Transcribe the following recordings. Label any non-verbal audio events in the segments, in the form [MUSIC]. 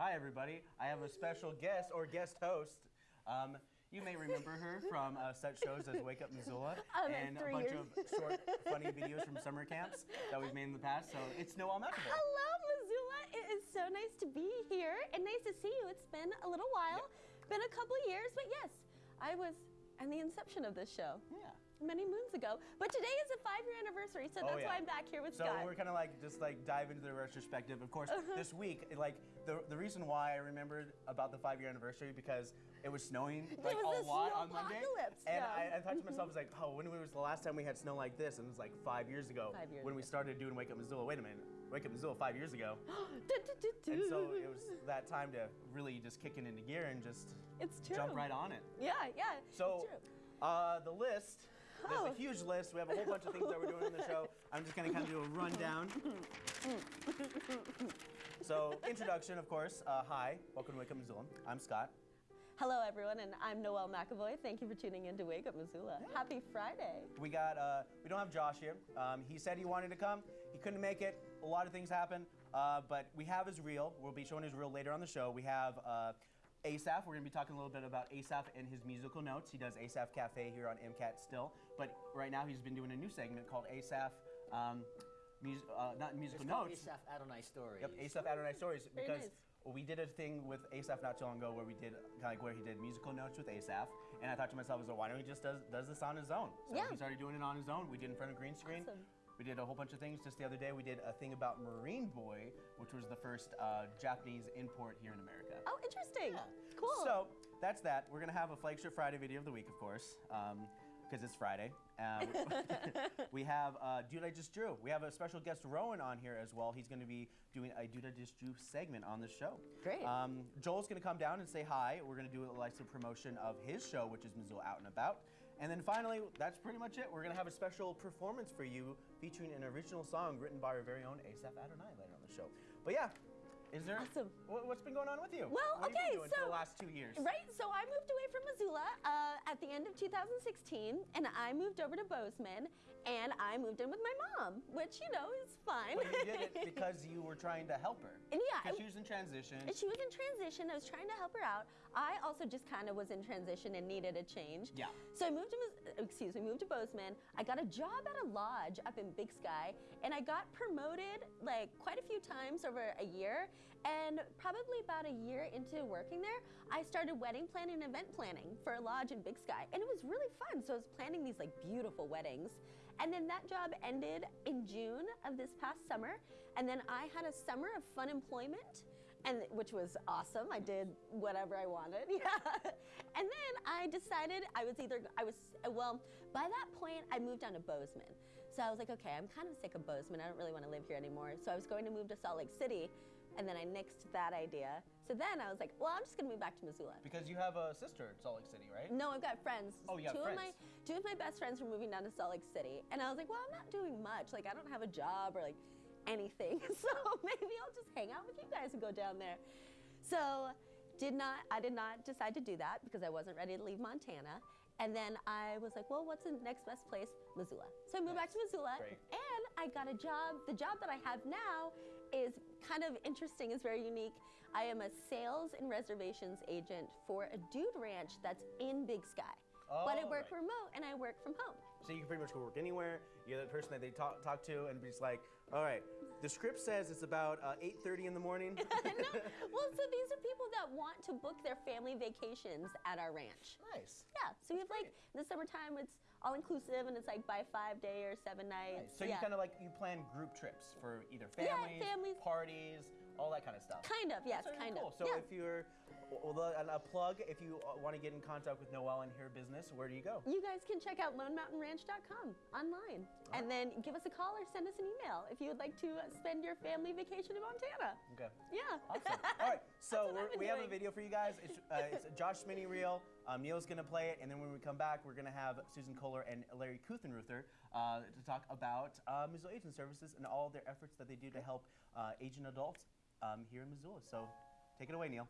Hi, everybody. I have a special guest or guest host. Um, you may remember her [LAUGHS] from uh, such shows as Wake Up Missoula [LAUGHS] Oh, and a bunch years. of short, funny videos from summer camps that we've made in the past. So it's Noel McAvoy. Hello, Missoula. It is so nice to be here and nice to see you. It's been a little while, been a couple of years, but yes, I was at the inception of this show. Yeah. Many moons ago. But today is a five year anniversary, so Oh, that's yeah. why I'm back here with So Scott. we're kind of like just like dive into the retrospective. Of course, Uh-huh. this week, like the the reason why I remembered about the five year anniversary because it was snowing like was a lot on Monday, snowpocalypse, and yeah. I, I thought to myself, I was like, oh, when was the last time we had snow like this? And it was like five years ago Five years when we started doing Wake Up Missoula. Wait a minute, Wake Up Missoula five years ago, [GASPS] and so it was that time to really just kick it into gear and just It's true. jump right on it. Yeah, yeah. So, uh, the list. There's Oh. a huge list. We have a whole bunch of things that we're doing in the show. I'm just gonna kind of do a rundown. so, introduction, of course. Uh, hi, welcome to Wake Up Missoula. I'm Scott. Hello, everyone, and I'm Noelle McAvoy. Thank you for tuning in to Wake Up Missoula. Happy Friday. We got. Uh, we don't have Josh here. Um, he said he wanted to come. He couldn't make it. A lot of things happened. Uh, but we have his reel. We'll be showing his reel later on the show. We have. Asaph, we're going to be talking a little bit about Asaph and his musical notes. He does Asaph Cafe here on MCAT still, but right now he's been doing a new segment called Asaph, um, mus- uh, not musical It's notes. Asaph Adonai Stories. Yep, Asaph Adonai Stories because nice. we did a thing with Asaph not too long ago where we did kind of like where he did musical notes with Asaph, and I thought to myself, I was like, why don't he just does does this on his own? So Yeah. he started doing it on his own. We did in front of green screen. Awesome. We did a whole bunch of things. Just the other day, we did a thing about Marine Boy, which was the first uh, Japanese import here in America. Oh, interesting. Yeah. Cool. So that's that. We're gonna have a flagship Friday video of the week, of course, because it's Friday. Um, [LAUGHS] [LAUGHS] we have uh, Dude I Just Drew. We have a special guest Rowan on here as well. He's gonna be doing a Dude I Just Drew segment on the show. Great. Um, Joel's gonna come down and say hi. We're gonna do a live promotion of his show, which is Missoula Out and About. And then finally, that's pretty much it. We're gonna have a special performance for you featuring an original song written by our very own Asaph Adonai later on the show. But yeah. Is there? Awesome. what- What's been going on with you? Well, what you okay, for so- the last two years? Right, so I moved away from Missoula uh, at the end of 2016, and I moved over to Bozeman, and I moved in with my mom, which you know is fine. But you did it [LAUGHS] because you were trying to help her. And yeah, Because she was in transition. And she was in transition. I was trying to help her out. I also just kind of was in transition and needed a change. Yeah. So I moved to, Mis- excuse me, moved to Bozeman. I got a job at a lodge up in Big Sky, and I got promoted like quite a few times over a year. And probably about a year into working there, I started wedding planning and event planning for a lodge in Big Sky, and it was really fun. So I was planning these like beautiful weddings, and then that job ended in June of this past summer, and then I had a summer of fun employment and which was awesome. I did whatever I wanted. [LAUGHS] Yeah. And then I decided I was either I was well, by that point I moved down to Bozeman. So I was like, okay, I'm kind of sick of Bozeman. I don't really want to live here anymore. So I was going to move to Salt Lake City, and then I nixed that idea. So then I was like, well, I'm just going to move back to Missoula. because you have a sister in Salt Lake City, right? No, I've got friends. Oh, yeah, two friends. of my two of my best friends were moving down to Salt Lake City, and I was like, well, I'm not doing much. Like, I don't have a job or like anything, [LAUGHS] so maybe I'll just hang out with you guys and go down there. So, did not I did not decide to do that because I wasn't ready to leave Montana. And then I was like, well, what's the next best place? Missoula. So I moved back to Missoula, Great. and I got a job. The job that I have now is kind of interesting, is very unique. I am a sales and reservations agent for a dude ranch that's in Big Sky. but I Oh, work right. remote and I work from home. So you can pretty much go work anywhere. You're the person that they talk, talk to and be just like, all right, the script says it's about uh, 8.30 in the morning. [LAUGHS] [LAUGHS] Well, so these are people that want to book their family vacations at our ranch. nice. Yeah, so we have like in the summertime, it's all inclusive and it's like by five day or seven nights. So yeah. you kind of like, you plan group trips for either Yeah, families, families. parties, all that kind of stuff. Kind of, yes, kind cool. of. So yeah. if you're, well, the- a plug, if you want to get in contact with Noelle and her business, where do you go? You guys can check out LoneMountainRanch.com online and then give us a call or send us an email if you would like to uh, spend your family vacation in Montana. Okay. Yeah. Awesome. [LAUGHS] All right, so we have a video for you guys. It's, uh, it's a Josh Mini reel. Um, Neil's gonna play it, and then when we come back, we're gonna have Susan Kohler and Larry Kuthenruther uh, to talk about uh, Missoula Aging Services and all their efforts that they do to help uh, aging adults um, here in Missoula. So take it away, Neil.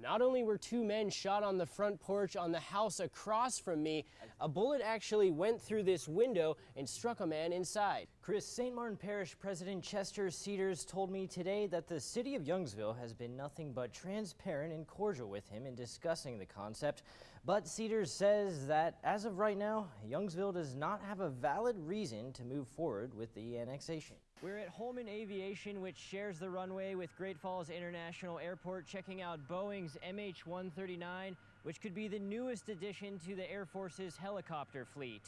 Not only were two men shot on the front porch on the house across from me, a bullet actually went through this window and struck a man inside. Chris, St. Martin Parish President Chester Cedars told me today that the city of Youngsville has been nothing but transparent and cordial with him in discussing the concept. But Cedars says that as of right now, Youngsville does not have a valid reason to move forward with the annexation. We're at Holman Aviation, which shares the runway with Great Falls International Airport, checking out Boeing's MH-139, which could be the newest addition to the Air Force's helicopter fleet.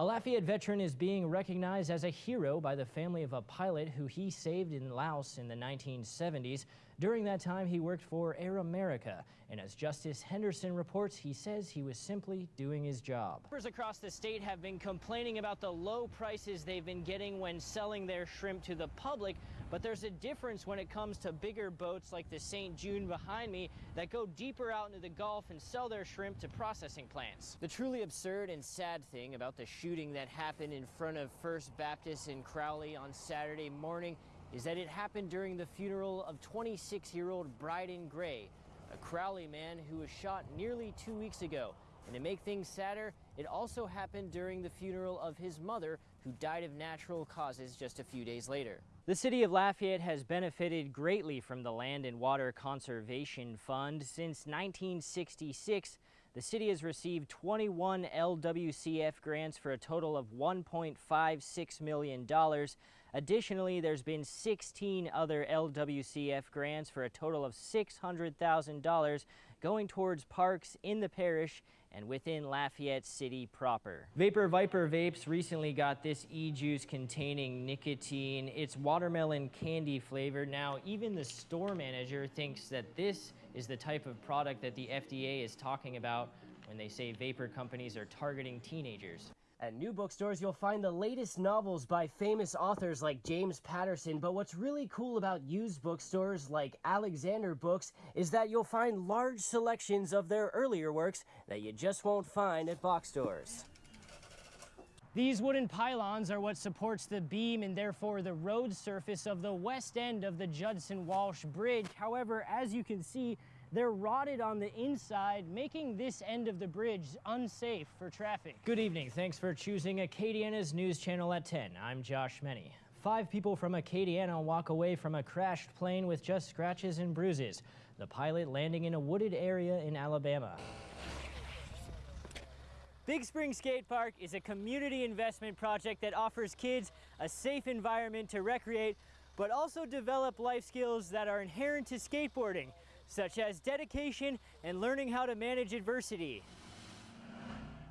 A Lafayette veteran is being recognized as a hero by the family of a pilot who he saved in Laos in the 1970s. During that time, he worked for Air America. And as Justice Henderson reports, he says he was simply doing his job. Shippers across the state have been complaining about the low prices they've been getting when selling their shrimp to the public, but there's a difference when it comes to bigger boats like the St. June behind me that go deeper out into the Gulf and sell their shrimp to processing plants. The truly absurd and sad thing about the shooting that happened in front of First Baptist in Crowley on Saturday morning is that it happened during the funeral of 26-year-old Bryden Gray, a Crowley man who was shot nearly two weeks ago. And to make things sadder, it also happened during the funeral of his mother, who died of natural causes just a few days later. The city of Lafayette has benefited greatly from the Land and Water Conservation Fund. Since 1966, the city has received 21 LWCF grants for a total of $1.56 million. Additionally, there's been 16 other LWCF grants for a total of $600,000 going towards parks in the parish and within Lafayette City proper. Vapor Viper Vapes recently got this e-juice containing nicotine. It's watermelon candy flavored. Now, even the store manager thinks that this is the type of product that the FDA is talking about when they say vapor companies are targeting teenagers. At new bookstores, you'll find the latest novels by famous authors like James Patterson. But what's really cool about used bookstores like Alexander Books is that you'll find large selections of their earlier works that you just won't find at box stores. These wooden pylons are what supports the beam and therefore the road surface of the west end of the Judson Walsh Bridge. However, as you can see, they're rotted on the inside, making this end of the bridge unsafe for traffic. Good evening. Thanks for choosing Acadiana's News Channel at 10. I'm Josh Menny. Five people from Acadiana walk away from a crashed plane with just scratches and bruises. The pilot landing in a wooded area in Alabama. Big Spring Skate Park is a community investment project that offers kids a safe environment to recreate, but also develop life skills that are inherent to skateboarding such as dedication and learning how to manage adversity.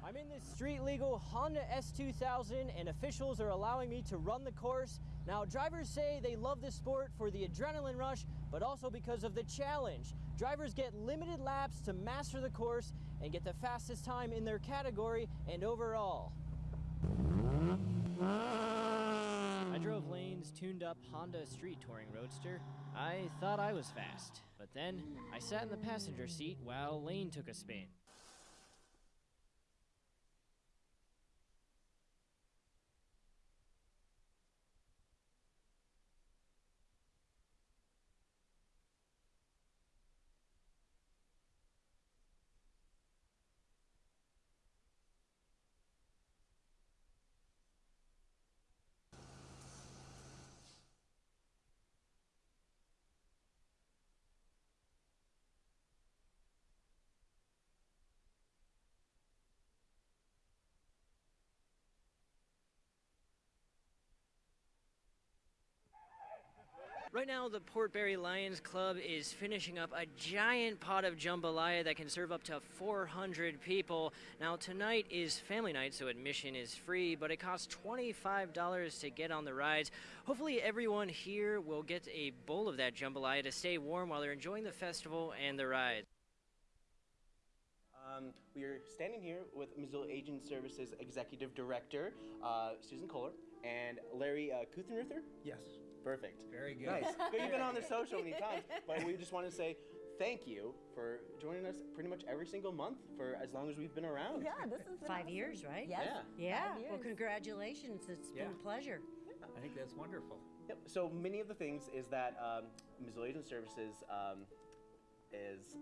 I'm in this street legal Honda S2000 and officials are allowing me to run the course. Now drivers say they love this sport for the adrenaline rush, but also because of the challenge. Drivers get limited laps to master the course and get the fastest time in their category and overall. I drove Lane's tuned up Honda Street Touring Roadster. I thought I was fast, but then I sat in the passenger seat while Lane took a spin. Right now, the Port Barre Lions Club is finishing up a giant pot of jambalaya that can serve up to 400 people. Now, tonight is family night, so admission is free, but it costs $25 to get on the rides. Hopefully, everyone here will get a bowl of that jambalaya to stay warm while they're enjoying the festival and the rides. Um, we are standing here with Missoula Aging Services Executive Director uh, Susan Kohler and Larry uh, Kuthenruther. Yes. Perfect. Very good. Nice. [LAUGHS] But You've been on the show so many times, but we just want to say thank you for joining us pretty much every single month for as long as we've been around. Yeah, this is Five years, right? Yes. Yeah. Yeah. Well, congratulations. It's been a pleasure. I think that's wonderful. Yep. So many of the things is that um, Missoula Aging Services um, is.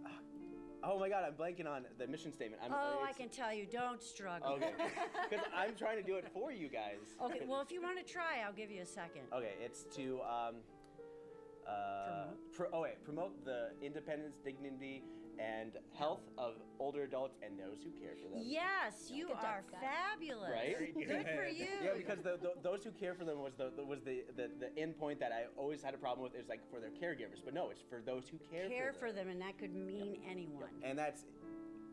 Oh my God, I'm blanking on the mission statement. I'm, Oh, I can tell you, don't struggle. Okay. [LAUGHS] Because I'm trying to do it for you guys. Okay, well, if you want to try, I'll give you a second. Okay, it's to um, uh, pro- oh wait, promote the independence, dignity, and health of older adults and those who care for them. Yes, you Good job, are Scott. fabulous. Right? Very Good for you. [LAUGHS] Yeah, because the, the, those who care for them was the, the was the, the the end point that I always had a problem with is like for their caregivers, but no, it's for those who care, Care for for them, and that could mean anyone. and that's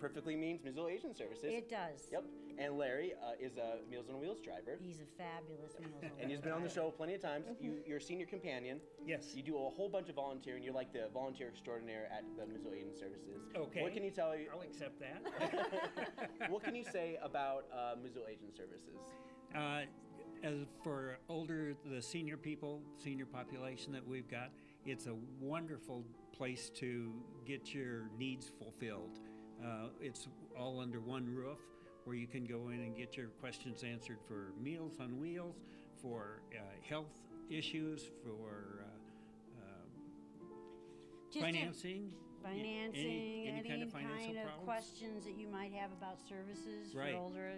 perfectly means Missoula Aging Services. It does. Yep. And Larry uh, is a Meals on Wheels driver, He's a fabulous meal. and he's been on the show plenty of times. You, you're a senior companion. Yes. You do a whole bunch of volunteering. You're like the volunteer extraordinaire at the Missoula Aging Services. Okay. What can you tell you? I'll accept that. [LAUGHS] what can you say [LAUGHS] about uh, Missoula Aging Services? Uh, as for older, the senior people, senior population that we've got, it's a wonderful place to get your needs fulfilled. Uh, it's all under one roof where you can go in and get your questions answered for Meals on Wheels, for uh, health issues, for uh, a- financing. Financing, any, any kind of kind of questions that you might have about services Right. for older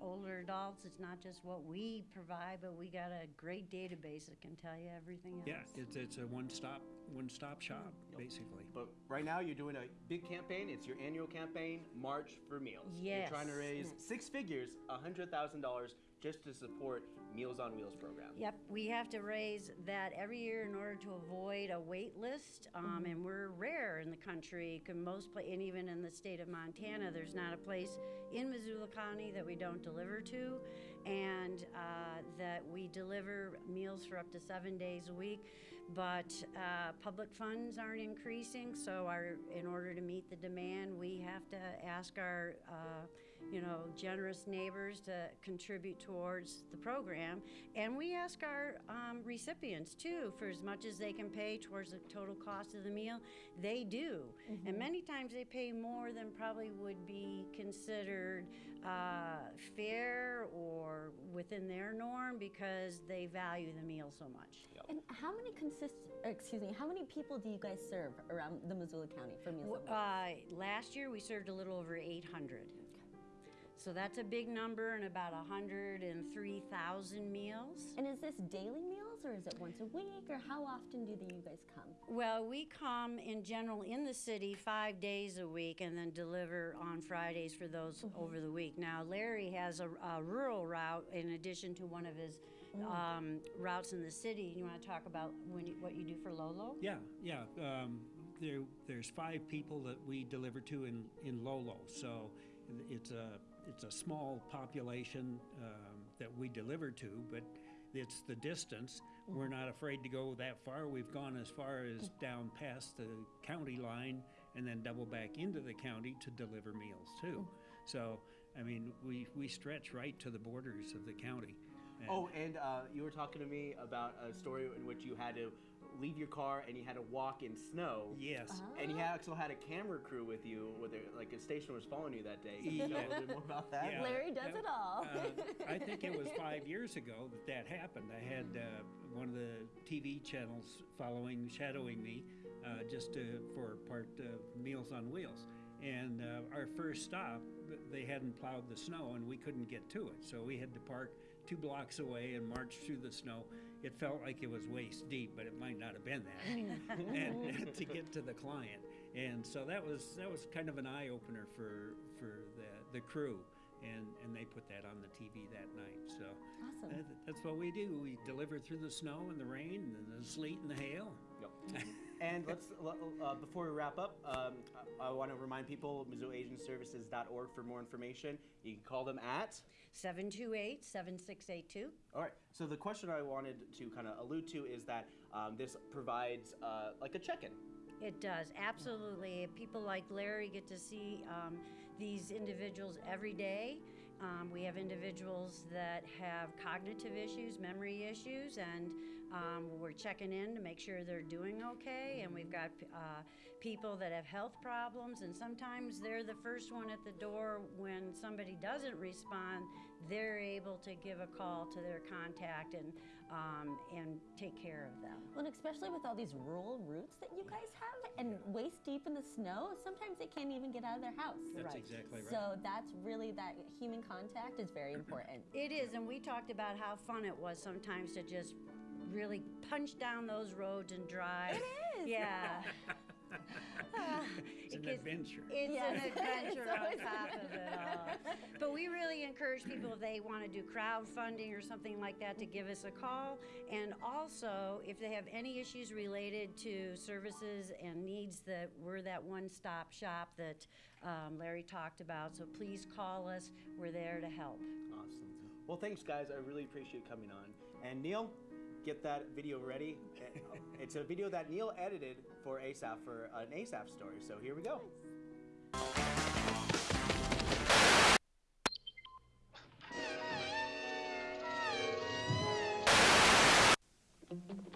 older adults. It's not just what we provide, but we got a great database that can tell you everything else. Yeah, it's, it's a one-stop one-stop shop basically. But right now you're doing a big campaign. It's your annual campaign, March for Meals. Yes. You're trying to raise six figures, hundred thousand dollars, just to support Meals on Wheels program. Yep, we have to raise that every year in order to avoid a wait list, um, and we're rare in the country. 'cause most, pla- and even in the state of Montana, there's not a place in Missoula County that we don't deliver to, and uh, that we deliver meals for up to seven days a week. But uh, public funds aren't increasing, so our, in order to meet the demand, we have to ask our, uh, you know, generous neighbors to contribute towards the program. And we ask our um, recipients too, for as much as they can pay towards the total cost of the meal, they do. And many times they pay more than probably would be considered uh, fair or within their norm because they value the meal so much. And how many consist? Excuse me. How many people do you guys serve around the Missoula County for Meals? Uh, last year we served a little over 800. So that's a big number and about 103,000 meals. And is this daily meals or is it once a week or how often do the, you guys come? Well, we come in general in the city five days a week and then deliver on Fridays for those over the week. Now, Larry has a, a rural route in addition to one of his um, routes in the city. You want to talk about when you, what you do for Lolo? Yeah, yeah. Um, there, there's five people that we deliver to in, in Lolo, so it's a it's a small population um, that we deliver to, but it's the distance. We're not afraid to go that far. We've gone as far as down past the county line and then double back into the county to deliver meals too. So, I mean, we, we stretch right to the borders of the county. And- Oh, and uh, you were talking to me about a story in which you had to leave your car and you had to walk in snow. yes. And you also had a camera crew with you, where there, like a station was following you that day. Can you tell a little bit more about that? Yeah. Larry does Uh, it all. uh, I think it was five [LAUGHS] years ago that that happened. I had uh, one of the TV channels following, shadowing me, uh, just to, for part of Meals on Wheels. And uh, our first stop, they hadn't plowed the snow and we couldn't get to it. So we had to park two blocks away and march through the snow. It felt like it was waist deep, but it might not have been that. [LAUGHS] and to get to the client. And so that was that was kind of an eye opener for for the the crew and and they put that on the TV that night. So Awesome. that, that's what we do. We deliver through the snow and the rain and the sleet and the hail. Yep. [LAUGHS] and let's uh, before we wrap up, um, I, I want to remind people MissoulaAgingServices.org for more information. You can call them at. 728 7682. All right. So the question I wanted to kind of allude to is that um, this provides uh, like a check-in. It does, absolutely. People like Larry get to see um, these individuals every day. Um, we have individuals that have cognitive issues, memory issues, and Um, we're checking in to make sure they're doing okay, and we've got uh, people that have health problems, and sometimes they're the first one at the door when somebody doesn't respond. They're able to give a call to their contact and um, and take care of them. Well, and especially with all these rural routes that you guys have and waist deep in the snow, sometimes they can't even get out of their house. That's exactly right. So that's really that human contact is very [CLEARS THROAT] important. It is, and we talked about how fun it was sometimes to just really punch down those roads and drive. It is. Yeah. Ah, [LAUGHS] It's it an gets- adventure. It's Yes. an [LAUGHS] adventure It's on top of it all. But we really encourage people if they want to do crowdfunding or something like that to give us a call. And also, if they have any issues related to services and needs, that we're that one-stop shop that um, Larry talked about. So please call us. We're there to help. Awesome. Well, thanks, guys. I really appreciate coming on. And Neil, get that video ready. Eh, it's a video that Neil edited for Asaph for an Asaph story. So here we go.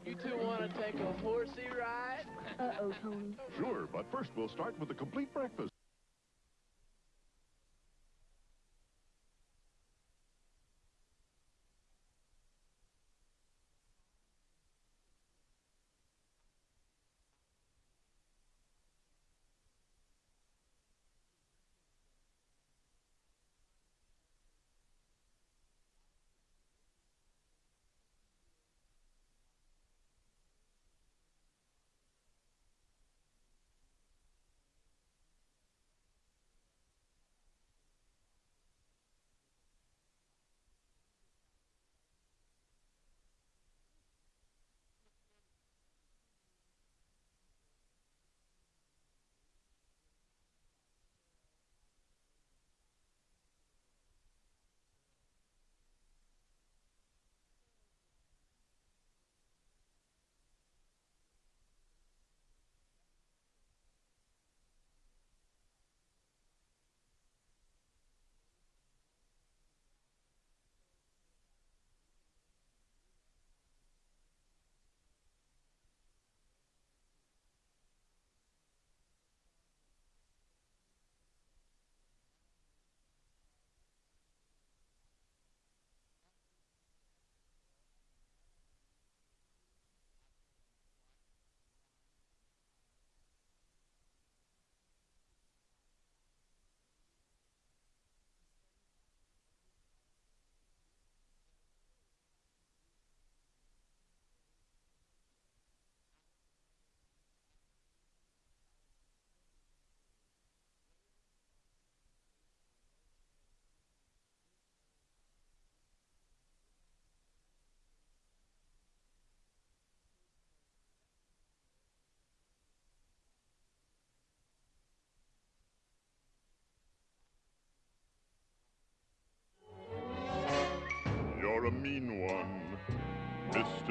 You two want to take a horsey ride? Uh-oh, Tony. Sure, but first we'll start with a complete breakfast.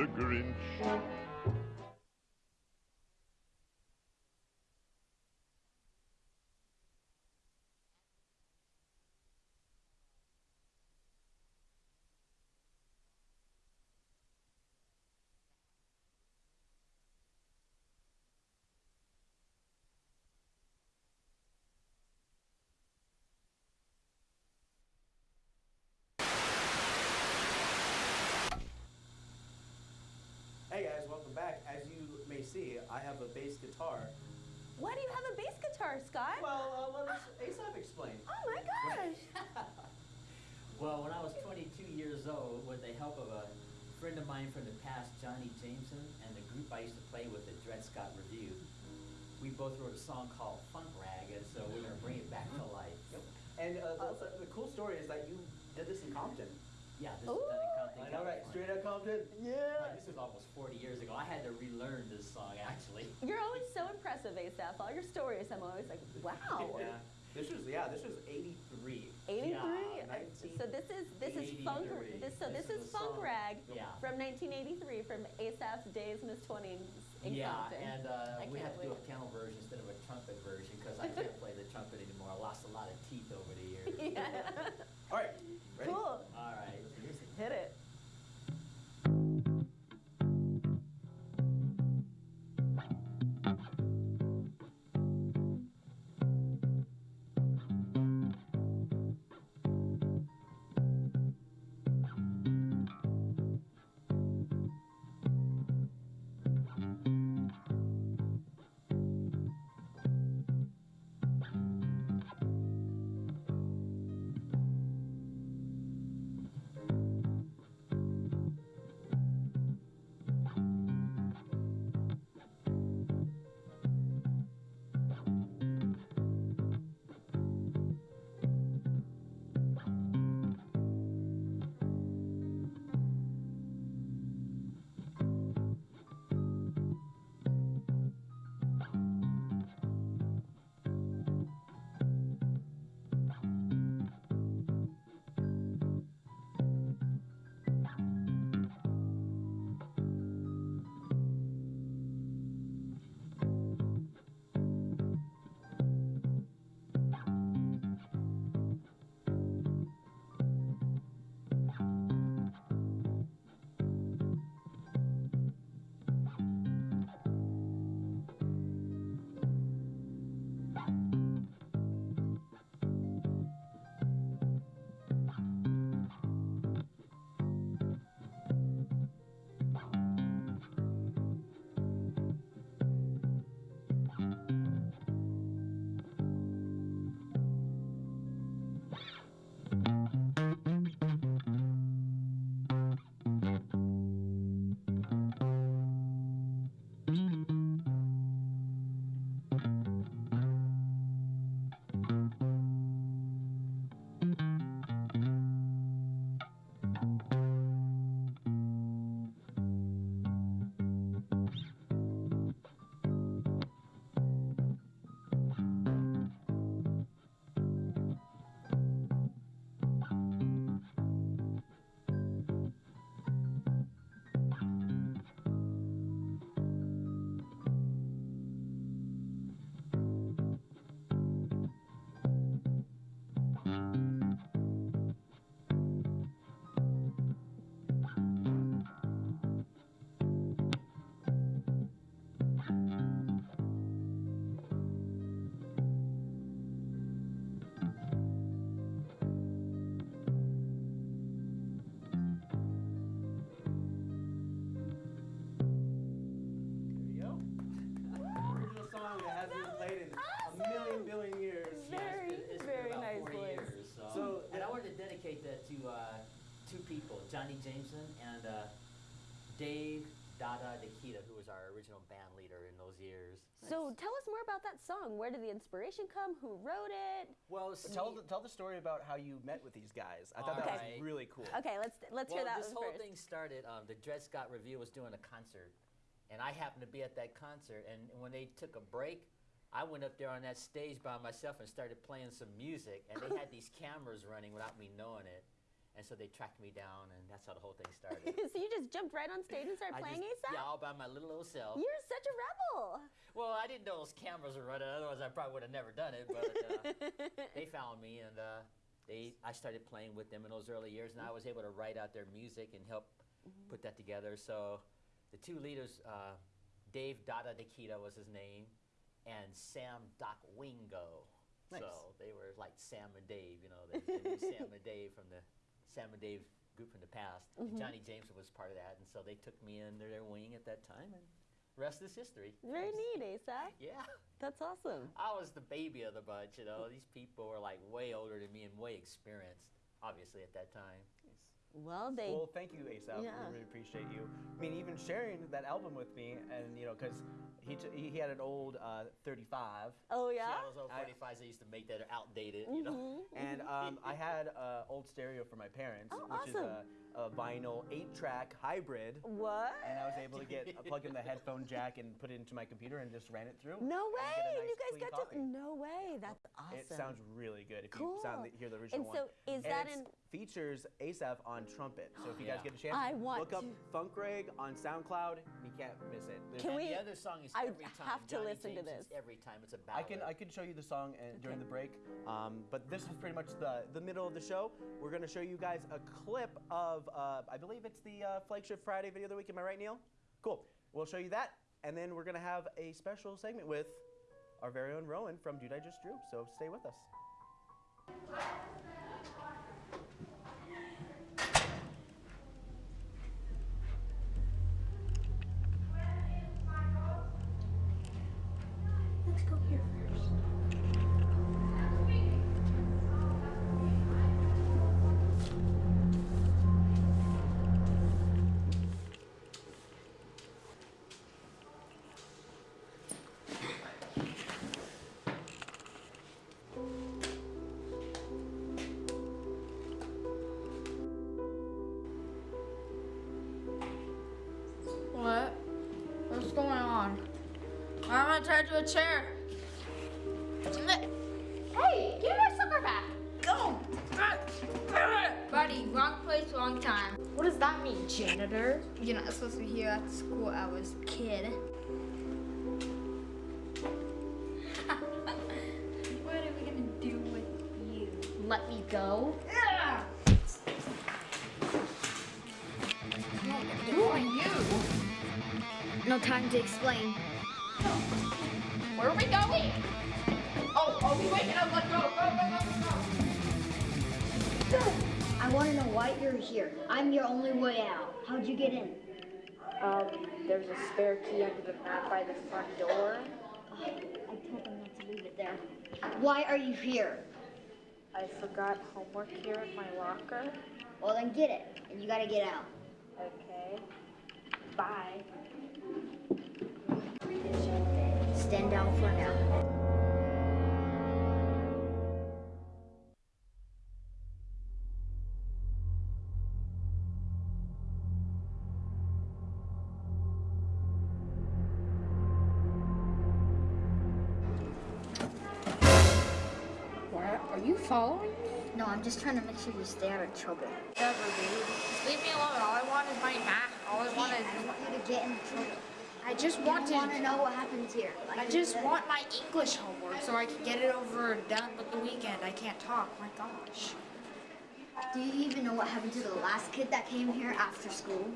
Mr. Grinch. Hey guys, welcome back. As you may see, I have a bass guitar. Why do you have a bass guitar, Scott? Well, uh, let us ASAP explain. [GASPS] oh my gosh. [LAUGHS] Well, when I was 22 years old, with the help of a friend of mine from the past, Johnny Jameson, and the group I used to play with, the Dred Scott Review, we both wrote a song called Funk Rag, and so we're going to bring it back to life. Yep. And uh, the, the cool story is that you did this in Compton. Yeah, this is done in Compton, I know, right? California. Straight out Compton. Like, this was almost 40 years ago. I had to relearn this song, actually. [LAUGHS] You're always so impressive, Asaph. All your stories, I'm always like, wow. Yeah. This was yeah. This was '83. 83. Yeah, Uh, so this is this is funk. 83. This, so this, This is is a funk song. rag Yeah. from 1983 from Asaph's Days Miss 20s in yeah, Compton. and uh, I we can't to do a wait. piano version instead of a trumpet version because I can't [LAUGHS] play the trumpet anymore. I lost a lot of teeth over the years. [LAUGHS] yeah. All right. Ready? Cool. Hit it. Johnny Jameson and uh, Dave Dada Nikita, who was our original band leader in those years. So tell us more about that song. Where did the inspiration come? Who wrote it? Well, Tell the, tell the story about how you met with these guys. I thought that Alright. was really cool. Okay, let's let's well, hear that this whole first. thing started. Um, the Dred Scott Review was doing a concert, and I happened to be at that concert. And when they took a break, I went up there on that stage by myself and started playing some music. And they had these cameras running without me knowing it, and so they tracked me down, and that's how the whole thing [LAUGHS] started. so you just jumped right on stage and started I playing just, Asaph? Yeah, all by my little old self. You're such a rebel. Well, I didn't know those cameras were running. Otherwise, I probably would have never done it. But uh, [LAUGHS] they found me, and uh, they I started playing with them in those early years, and I was able to write out their music and help put that together. So, the two leaders, uh, Dave Dada Nikita was his name, and Sam Doc Wingo. Nice. So they were like Sam and Dave, you know, they, they knew Sam and Dave from the Sam and Dave group from the past. And mm-hmm. Johnny James was part of that, and so they took me under their wing at that time, and rest is history. Very neat, eh, Asa. Yeah. That's awesome. I was the baby of the bunch, you know. These people were like way older than me and way experienced, obviously, at that time. Well, they Well, thank you, Asaph. Yeah. We really appreciate you. I mean, even sharing that album with me, and you know, because he, t- he he had an old uh, 35, Oh Yeah, yeah. those old I- 45s they used to make that are outdated, you know. Mhm. and um, I had an old stereo for my parents, Oh, which is a, a vinyl eight-track hybrid. What? And I was able to get uh, plug in the headphone jack and put it into my computer and just ran it through. No way! get a nice you guys clean got copy. to. No way! That's awesome. It sounds really good if cool. you sound the, hear the original and one. so is and that it's in? Features Asaph on trumpet. So if you guys get a chance, I want look up to- Funk Rag on SoundCloud. You can't miss it. There's- Can and we- the other song is I every time. have to Johnny listen to this. Every time it's a ballad. I can I can show you the song uh, during the break, um, but this is pretty much the the middle of the show. We're gonna show you guys a clip of uh, I believe it's the uh, flagship Friday video of the week. Am I right, Neil? Cool. We'll show you that, and then we're gonna have a special segment with our very own Rowan from Dude I Just Drew. So stay with us. Let's go here first. Why am I tied to a chair? Hey, give me my sucker back. Go! Buddy, wrong place, wrong time. What does that mean, janitor? You're not supposed to be here at school hours, kid. [LAUGHS] what are we gonna do with you? Let me go? Who are you? No time to explain. I'm your only way out. How'd you get in? Um, there's a spare key under the mat by the front door. I told them not to leave it there. Why are you here? I forgot homework here in my locker. Well, then get it, and you gotta get out. Okay. Bye. Stand down for now. Are you following me? No, I'm just trying to make sure you stay out of trouble. Never, dude. Just leave me alone. All I want is my mat. All I want is... I is. want you to get in trouble. I just I want want to to. know what happens here. Like I just said. want my English homework so I can get it over and done with the weekend. I can't talk. My gosh. Do you even know what happened to the last kid that came here after school?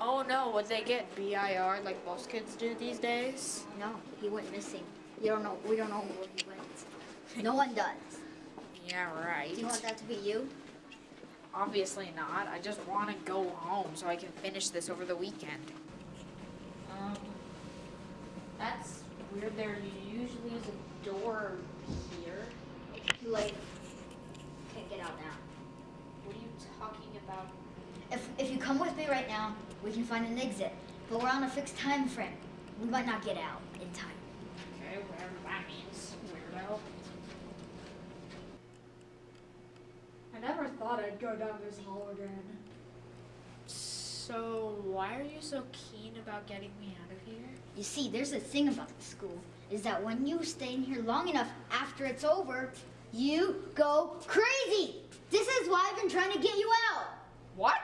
Oh no, would they get BIR like most kids do these days? No, he went missing. You don't know. We don't know where he went. No one does. Yeah, right. Do you want that to be you? Obviously not. I just want to go home so I can finish this over the weekend. Um, that's weird. There usually is a door here. Like. Can't get out now. What are you talking about? If if you come with me right now, we can find an exit. But we're on a fixed time frame. We might not get out in time. Okay, whatever that means, weirdo. I never thought I'd go down this hall again. So, why are you so keen about getting me out of here? You see, there's a thing about the school, is that when you stay in here long enough after it's over, you go crazy. This is why I've been trying to get you out. What?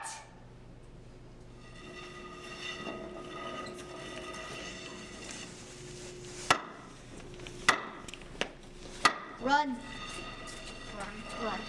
Run. Run. Run.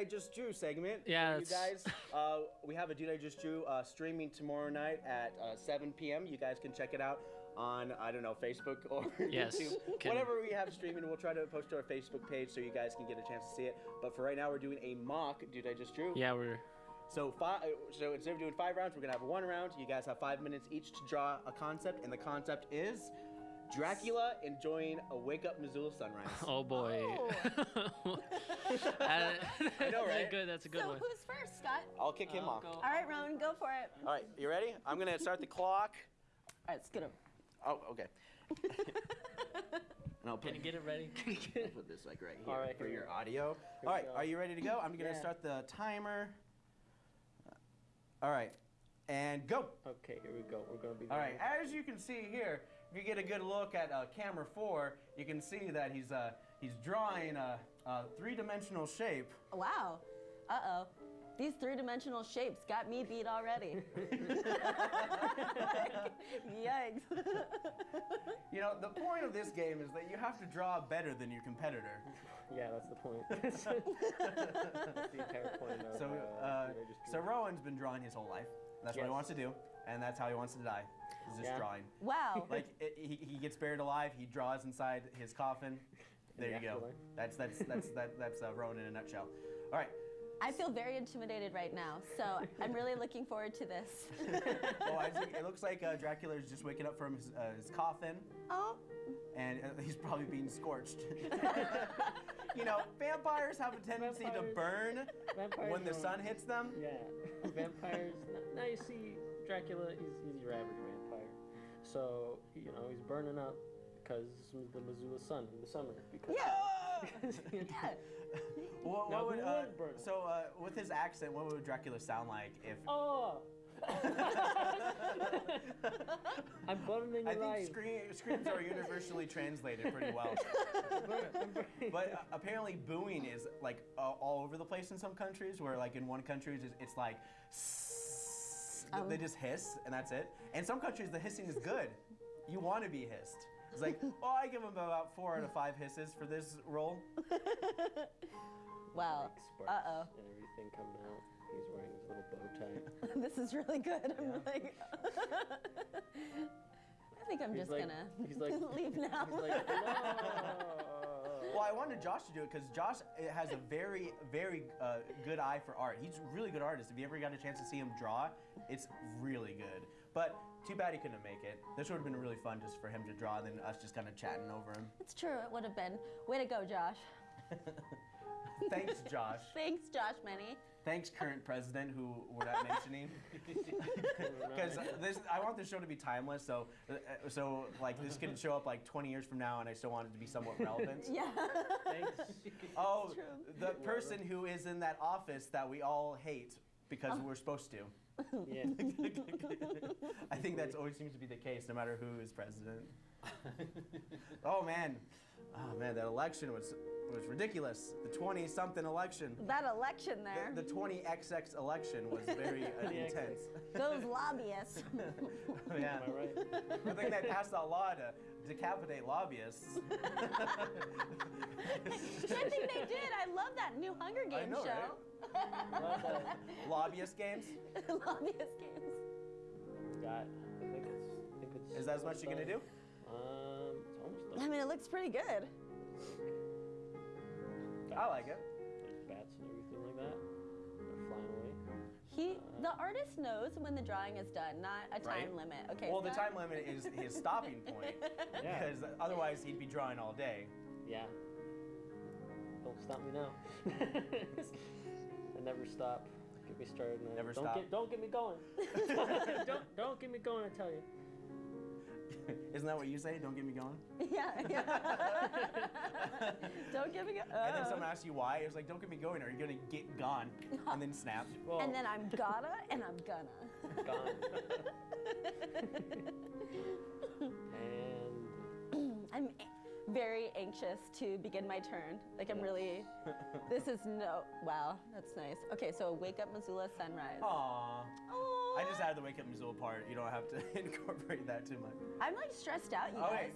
I Just Drew segment. Yeah, you guys. [LAUGHS] Uh, we have a Dude I Just Drew uh, streaming tomorrow night at uh, 7 p.m. You guys can check it out on I don't know Facebook or [LAUGHS] Yes, YouTube. can- Whatever we have streaming, we'll try to post to our Facebook page so you guys can get a chance to see it. But for right now, we're doing a mock Dude I Just Drew. Yeah, we're So five. So instead of doing five rounds, we're gonna have one round. You guys have five minutes each to draw a concept, and the concept is Dracula enjoying a wake up Missoula sunrise. [LAUGHS] Oh boy. Oh. [LAUGHS] I I know, right? Good. That's a good so one. who's first, Scott? I'll kick him I'll off. go. All right, Rowan, go for it. All right, you ready? I'm gonna start the clock. All right, let's get him. Oh, okay. and I'll put, Can you get it ready? [LAUGHS] I'll put this like right here All right, for here your audio. we All right, go. are you ready to go? I'm gonna Yeah. start the timer. All right, and go. Okay, here we go. We're gonna be. All right, as you can see here, if you get a good look at uh, camera four, you can see that he's uh, he's drawing a, a three-dimensional shape. Wow. Uh oh. These three dimensional shapes got me beat already. [LAUGHS] Yikes. [LAUGHS] You know, the point of this game is that you have to draw better than your competitor. Yeah, that's the point. [LAUGHS] that's the entire point of. So, uh, uh, Dude, I Just so Drew. Rowan's been drawing his whole life. That's what he wants to do, and that's how he wants to die. Is just Yeah. drawing. Wow. [LAUGHS] Like it, he, he gets buried alive. He draws inside his coffin. There the you go. afterlife. That's that's that's that, that's uh, Rowan in a nutshell. All right. I feel very intimidated right now, so I'm really looking forward to this. [LAUGHS] Oh, I [LAUGHS] see. It looks like uh, Dracula is just waking up from his, uh, his coffin, oh, and uh, he's probably being scorched. you know, vampires have a tendency to burn Vampires when the sun hits them. Yeah, vampires. Now you see Dracula. He's, he's your average vampire. So you know he's burning up because the Missoula sun in the summer. Because yeah. [LAUGHS] because, you know, Yeah. [LAUGHS] What, what who would, uh, would burn? so uh, with his accent, what would Dracula sound like if? Oh. [LAUGHS] I'm burning I your think life. scream, screams are universally translated pretty well. But uh, apparently, booing is like uh, all over the place in some countries. Where like in one country, it's, it's like Um. they just hiss and that's it. And some countries, the hissing is good. You want to be hissed. It's like, [LAUGHS] oh, I give him about four out of five hisses for this role. [LAUGHS] Wow. Sparks Uh oh. and everything coming out. He's wearing his little bow tie. [LAUGHS] this is really good. I'm like, I think I'm He's just like- gonna he's like- leave now. He's like, no. Well, I wanted Josh to do it because Josh uh, has a very, very uh, good eye for art. He's a really good artist. If you ever got a chance to see him draw, it's really good. But too bad he couldn't make it. This would have been really fun just for him to draw, and then us just kind of chatting over him. It's true. It would have been. Way to go, Josh. [LAUGHS] Thanks, Josh. [LAUGHS] Thanks, Josh Menny. Thanks, current president, who we're not [LAUGHS] mentioning, [LAUGHS] because this I want this show to be timeless. So, uh, so like this can show up like 20 years from now, and I still want it to be somewhat relevant. Yeah. Thanks. [LAUGHS] Oh, the person who is in that office that we all hate because we're supposed to. Yeah. I think that always seems to be the case, no matter who is president. [LAUGHS] oh man, oh man, that election was was ridiculous. The 20 something election. That election there. The, the 20XX election was very uh, [LAUGHS] intense. [LAUGHS] Those lobbyists. yeah. Am I right? Good thing they passed that law to decapitate lobbyists. I think they did. I love that new Hunger I Games know, show. Lobbyist games? Lobbyist games. Got. I think it's. I think it's. Is that as much you're gonna do? I mean, it looks pretty good. I like it. There's bats and everything like that. They're flying away. He, uh, the artist knows when the drawing is done, not a time Right. limit. Okay. Well, so the time limit is his stopping [LAUGHS] point Yeah. because otherwise he'd be drawing all day. Yeah. Don't stop me now. [LAUGHS] I never stop. Get me started. Never don't stop. Get, don't get me going. [LAUGHS] don't don't get me going. I tell you. [LAUGHS] Isn't that what you say? Don't get me going. [LAUGHS] Yeah. yeah. [LAUGHS] Don't give me. Go- And then oh. someone uh. asks you why. It's like, don't get me going, or you're gonna get gone, and then snap. Well, And then I'm gotta and I'm gonna. gone. and [CLEARS THROAT] I'm very anxious to begin my turn. Like I'm really. This is no. Wow, that's nice. Okay, so wake up Missoula sunrise. Aww. Aw. I just added the wake up Missoula part. You don't have to [LAUGHS] incorporate that too much. I'm like stressed out, you All guys. right.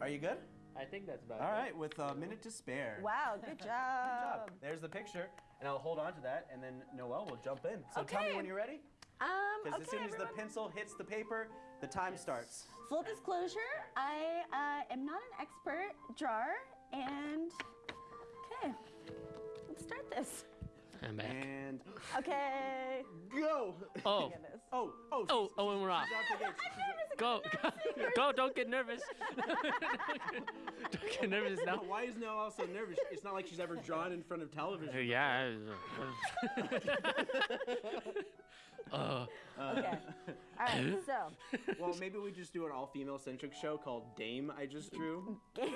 Are you good? I think that's about All it. right, with a minute to spare. Wow, good [LAUGHS] job. Good job. job. There's the picture, and I'll hold on to that, and then Noelle will jump in. So tell me when you're ready, Um, because okay, as soon as everyone. the pencil hits the paper, the time starts. Full disclosure, I uh, am not an expert drawer, and okay, let's start this. I'm back. And Okay. go. Oh. [LAUGHS] Oh, oh, Oh, oh, and we're off. she's off the gates. She's- Go, go, go! Don't get nervous. [LAUGHS] don't get nervous now. Why is Noelle so nervous? It's not like she's ever drawn in front of television. Yeah. [LAUGHS] uh, Okay. All right. So, Well, maybe we just do an all-female centric show called Dame I Just Drew. [LAUGHS] Dame,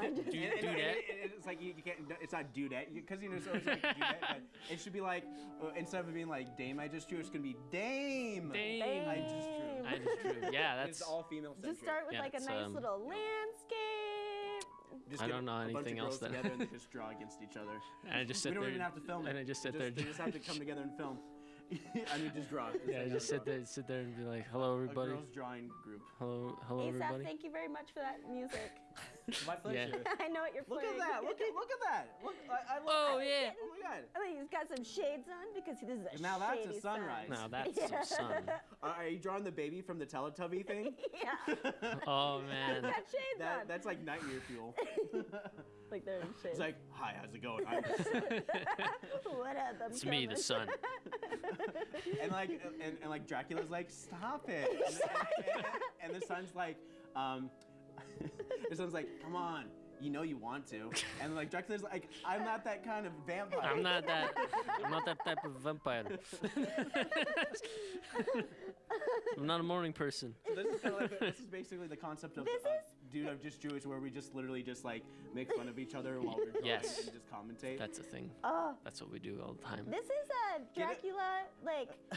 I just. Drew. And- and- and it- it- it's like you, you can't. It's not do that because you know so it's like do that. But it should be like uh, instead of being like Dame I Just Drew, it's gonna be Dame. Dame. I Just Drew. I just drew. Yeah, [LAUGHS] that's. all female centric. Just start with Yeah, like a nice um, little landscape. Just I don't know a bunch of anything else girls that- together and they [LAUGHS] just draw against each other. And I just sit we don't there. even have to film it. And I just sit just, there. They just have to come together and film. [LAUGHS] I mean, just draw. Just Yeah, like just oh, sit draw. there, sit there and be like, "Hello, everybody." A everybody. girls drawing group. Hello, hello, Asaph, everybody." thank you very much for that music. [LAUGHS] My pleasure. [LAUGHS] I know what you're Look at that! Look at look at that! Look, I, I love Oh that. yeah. Oh my god! I mean, he's got some shades on because this is a Now that's a shady sunrise. Now that's Yeah. some sun. [LAUGHS] Are, are you drawing the baby from the Teletubby thing? yeah, Oh he's man. got shades that, on. that's like nightmare fuel. like they're in shades. It's like, hi, how's it going? I'm what up? I'm It's me, the sun. and like, and, and like Dracula's like, stop it. And, and, and, and the son's like, um, [LAUGHS] the son's like, come on. You know you want to, and like Dracula's like, I'm not that kind of vampire. I'm not that. I'm not that type of vampire. [LAUGHS] I'm not a morning person. So this is kind of like this is basically the concept of This uh, is- dude of just Jewish, where we just literally just like make fun of each other while we're drawing Yes. and just commentate. That's a thing. Oh, That's what we do all the time. this is a Get? Dracula. Like, [LAUGHS] uh,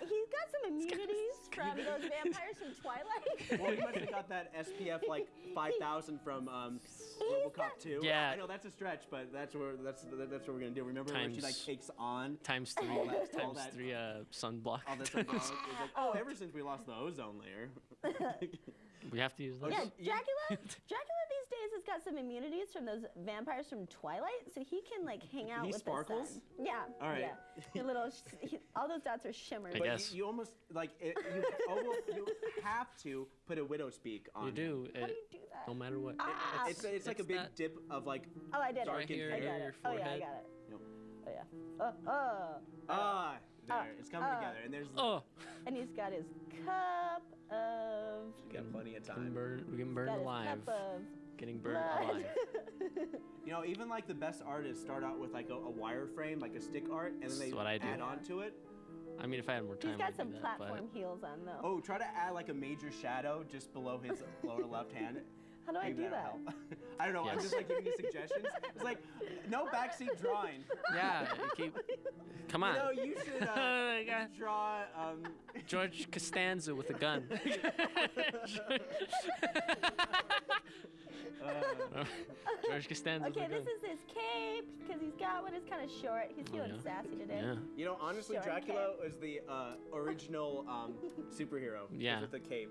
he's got some immunities from those vampires from Twilight. [LAUGHS] well, you must have got that SPF [LAUGHS] like 5,000 from um, He's RoboCop got- 2. Yeah. I know that's a stretch, but that's where that's that's what we're gonna do. Remember when she like takes on Times three. all that- all that- three. Uh, sunblock. all this? Like, it's like, oh, ever since we lost the ozone layer. We have to use those. Yeah, Dracula. [LAUGHS] Dracula these days has got some immunities from those vampires from Twilight, so he can like hang out He with sparkles? the sun. Yeah. All right. Yeah. The little, he, all those dots are shimmering. But you, you almost like it, you, almost, you have to put a widow's peak on. You do. How do you do that? No matter what. Ah. It's, it's like a big that- dip of like. Oh, I did it. darkened here, I hair. got your it. Oh yeah, I forehead. got it. Yep. Oh yeah. Oh, oh. Ah, there. it's coming ah. together, and there's Oh, And he's got his cup of. you got plenty of time. burned, we're getting got burned his alive. Getting burned blood. alive. [LAUGHS] You know, even like the best artists start out with like a, a wireframe, like a stick art, and then This they is what I do. add on to it. I mean, if I had more time, He's got I'd do some that, platform heels on though. Oh, try to add like a major shadow just below his lower left hand. How do I Maybe do that? [LAUGHS] help. I don't know. I'm just like giving you suggestions. It's like no backseat drawing. Yeah, keep. [LAUGHS] Come on. You know, you should uh, [LAUGHS] I got draw. Um, [LAUGHS] George Costanza with a gun. uh, George Costanza Okay, with a this is his cape because he's got one. It's kind of short. He's feeling Oh, yeah. sassy today. Yeah. you know, honestly, Short Dracula was the uh, original um, superhero. Yeah. With the cape.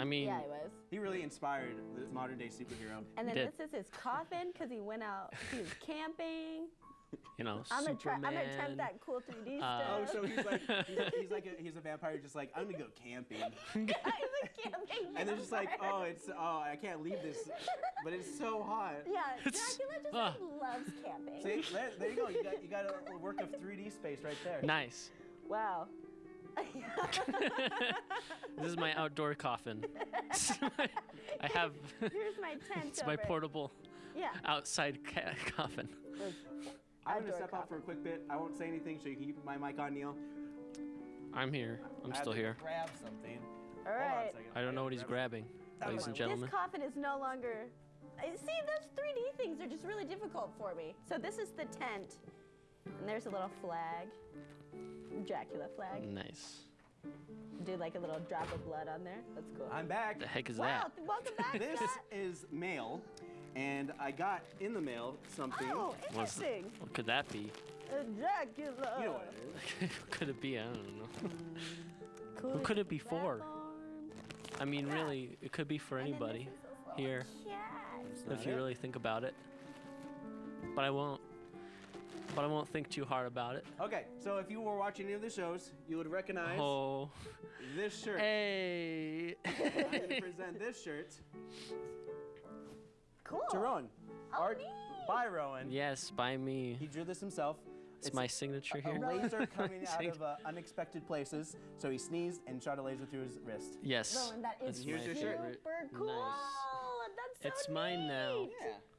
I mean, Yeah, he was. He really inspired the modern day superhero. And then did. this is his coffin because he went out. He was camping. you know, I'm gonna try. Superman. I'm gonna attempt that cool 3D Uh, Oh, so he's like [LAUGHS] he's, he's like a, he's a vampire, just like I'm gonna go camping, [LAUGHS] he's a camping. and they're just like, oh, it's oh, I can't leave this, but it's so hot. Yeah, [LAUGHS] Dracula just like, loves camping. See, there, there you go. You got you got a work of 3D space right there. Nice. Wow. [LAUGHS] This is my outdoor coffin. I have. Here's my [LAUGHS] tent it's my over portable Yeah. outside ca- coffin. I'm gonna Outdoor step out for a quick bit. I won't say anything, so you can keep my mic on, Neil. I'm here. I'm I have still to here. Grab something. All Hold on a second. I don't know what he's Grab grabbing, ladies and gentlemen. This coffin is no longer. I- See, those 3D things are just really difficult for me. So this is the tent, and there's a little flag, Dracula flag. Nice. Do like a little drop of blood on there. That's cool. I'm back. The heck is wow, that? welcome back, [LAUGHS] This Scott. is mail, and I got in the mail something. Oh, What's- What could that be? Uh, Dracula. You know what it is. [LAUGHS] What could it be? I don't know. Cool [LAUGHS] Who could it be for? I mean, really, it could be for anybody this is this little here, if you really think about it. But I won't. But I won't think too hard about it. Okay, so if you were watching any of the shows, you would recognize Oh, this shirt. hey! I'm [LAUGHS] gonna present this shirt Cool. to Rowan. Oh, Art neat. by Rowan. yes, by me. He drew this himself. It's my signature a here. laser [LAUGHS] coming out of uh, unexpected places. So he sneezed and shot a laser through his wrist. Yes. Rowan, that is That's Here's your shirt. super cool. Nice. That's so It's mine now. neat.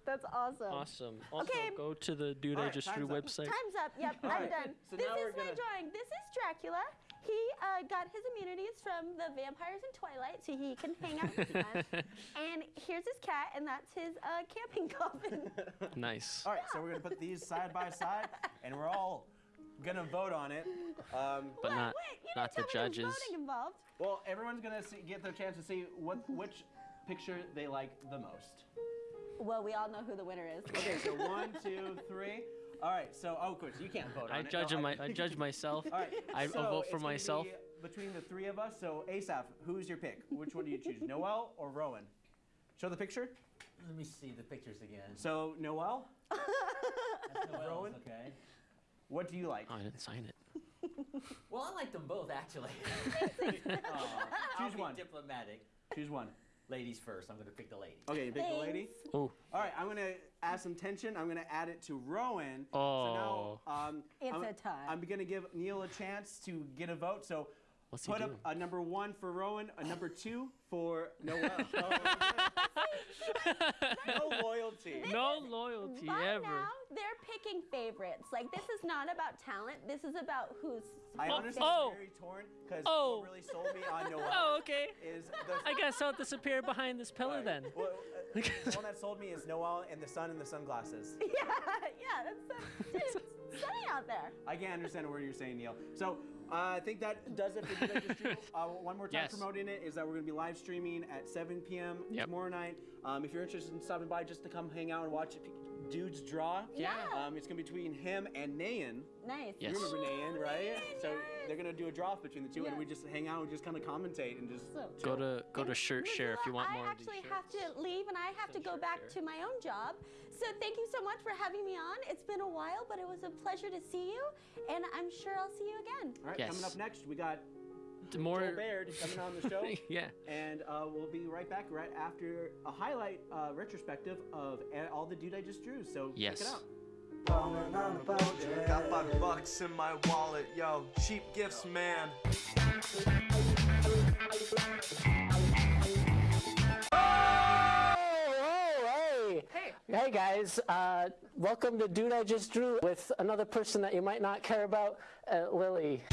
That's awesome. Awesome. Also, Okay. go to the Dude I Alright, Just Drew time's up. website. Time's up. Yep, [LAUGHS] I'm right, done. so this is we're my drawing. This is Dracula. He uh, got his immunities from the vampires in Twilight, so he can hang out with [LAUGHS] the sun. and here's his cat, and that's his uh, camping [LAUGHS] coffin. Nice. All right, so we're gonna put these side by side, and we're all gonna vote on it. Um, But What? not Wait, you not the didn't tell me there was judges. voting involved. well, everyone's gonna see, get their chance to see what which picture they like the most. Well, we all know who the winner is. Okay, so one, two, three. All right, so oh, of course you can't vote on I it. judge No, my I judge [LAUGHS] myself. All right, I so I'll vote for gonna myself. be between the three of us, so Asaph, who's your pick? Which one do you choose, Noel or Rowan? Show the picture. Let me see the pictures again. So Noel, That's Noel's, Rowan? okay. what do you like? Oh, I didn't sign it. Well, I like them both actually. [LAUGHS] Aw, I'll choose be one. diplomatic. Choose one. Ladies first. I'm gonna pick the lady. Okay, you pick the lady. Oh, All right, I'm gonna add some tension. I'm gonna add it to Rowan. So Oh. now, um, It's I'm, a tie. I'm gonna give Neil a chance to get a vote. So what's he put up a number one for Rowan, a number two for Noel. [LAUGHS] no loyalty. No loyalty By ever. now, they're picking favorites. Like this is not about talent. This is about who's. I Oh, honestly oh. am very torn because Oh. what really sold me on Noel Oh, okay. is the. I guess I'll disappear behind this pillar then. Well, [LAUGHS] uh, the one that sold me is Noel and the sun and the sunglasses. [LAUGHS] Yeah, yeah, that's dude, it's sunny out there. I can't understand a word you're saying, Neil. So uh, I think that does it for I [LAUGHS] Uh, one more time Yes. promoting it is that we're going to be live streaming at 7 p.m. Yep. tomorrow night. Um, if you're interested in stopping by just to come hang out and watch Dude's Draw, Yeah. um, it's going to be between him and Nayan. Nice. Yes. You remember Nayan, right? So they're gonna do a draw between the two, and we just hang out and just kind of commentate and just. Go to go to Shirt Share if you want I more of these actually have to leave and I have to go back to my own job. So thank you so much for having me on. It's been a while, but it was a pleasure to see you, and I'm sure I'll see you again. All right, Yes. coming up next, we got more Joel Baird coming on the show. [LAUGHS] yeah. And uh, we'll be right back right after a highlight uh, retrospective of all the dude I just drew. So check Yes. it out. Got five bucks in my wallet, yo. Cheap gifts, man. Oh, hey. Hey. guys. Uh, welcome to Dude I Just Drew with another person that you might not care about, uh, Lily.